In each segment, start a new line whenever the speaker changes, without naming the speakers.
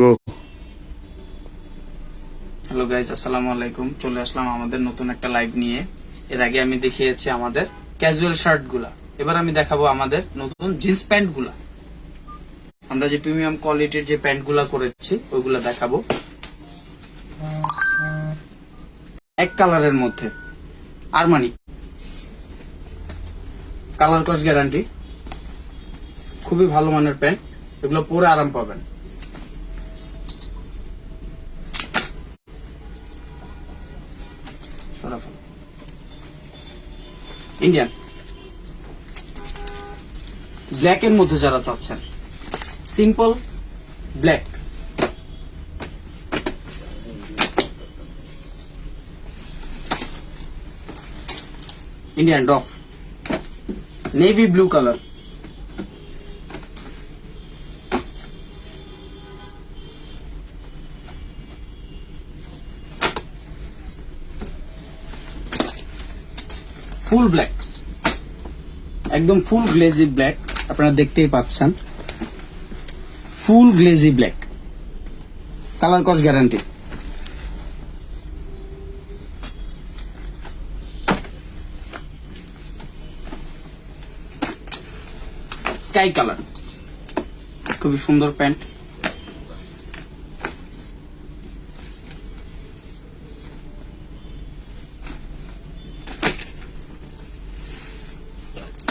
গো।
Hello guys আসসালামু আলাইকুম। চলে আসলাম আমাদের নতুন একটা লাইভ নিয়ে। এর আগে আমি দেখিয়েছি আমাদের ক্যাজুয়াল শার্টগুলা। এবার আমি দেখাবো আমাদের নতুন জিন্স প্যান্টগুলা। আমরা যে প্রিমিয়াম কোয়ালিটির যে প্যান্টগুলা করেছি, ওইগুলা দেখাবো। এক কালারের মধ্যে। আরমানি কালার কস গ্যারান্টি খুবই ভালো মানের প্যান্ট এগুলো পরে আরাম পাবেন। ইন্ডিয়ান ব্ল্যাক এর মধ্যে যারা চাচ্ছেন simple black Indian ডফ navy blue colour full black. একদম ফুল গ্লেজি ব্ল্যাক, আপনারা দেখতেই পাচ্ছেন। Full glazy black. কালার কস গ্যারান্টি। Sky colour. খুবই সুন্দর প্যান্ট।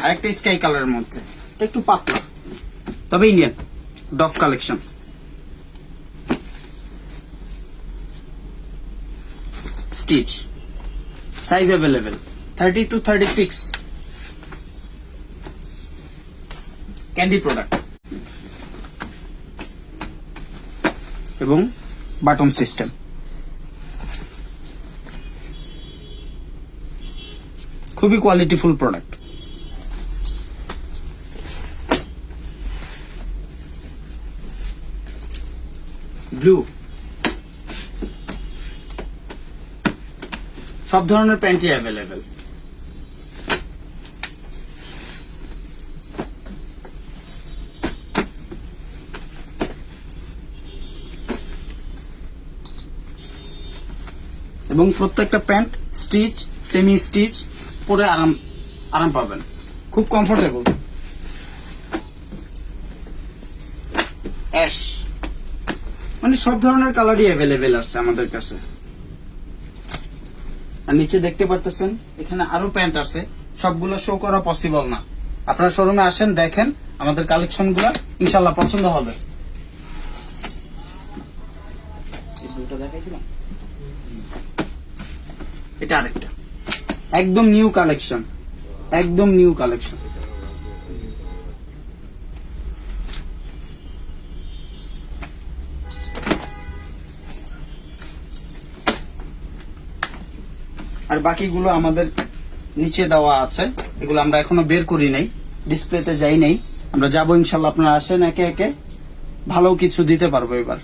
আরেকটা স্কাই কালারের মধ্যে। একটু পাতলা। তবে Indian ডফ collection stitch size available thirty two thirty six candy product এবং বাটন সিস্টেম খুবই কোয়ালিটিফুল প্রোডাক্ট ব্লু। সব ধরনের প্যান্টই অ্যাভেলেবেল এবং প্রত্যেকটা প্যান্ট স্টিচ সেমি স্টিচ পরে আরাম আরাম পাবেন। খুব কমফোর্টেবল অ্যাশ। মানে সব ধরনের কালারই অ্যাভেলেবেল আছে আমাদের কাছে। আর নিচে দেখতে পারতেছেন, এখানে আরও প্যান্ট আছে। সবগুলো শো করা পসিবল না। আপনারা শোরুমে আসেন, দেখেন আমাদের কালেকশনগুলো ইনশাল্লাহ পছন্দ হবে? এটা আরেকটা। একদম নিউ কালেকশন একদম নিউ কালেকশন আর বাকিগুলো আমাদের নিচে দেওয়া আছে। এগুলো আমরা এখনও বের করি নাই। ডিসপ্লেতে যাই নাই। আমরা যাব ইনশাল্লাহ। আপনারা আসেন একে একে। ভালো কিছু দিতে পারব এবার।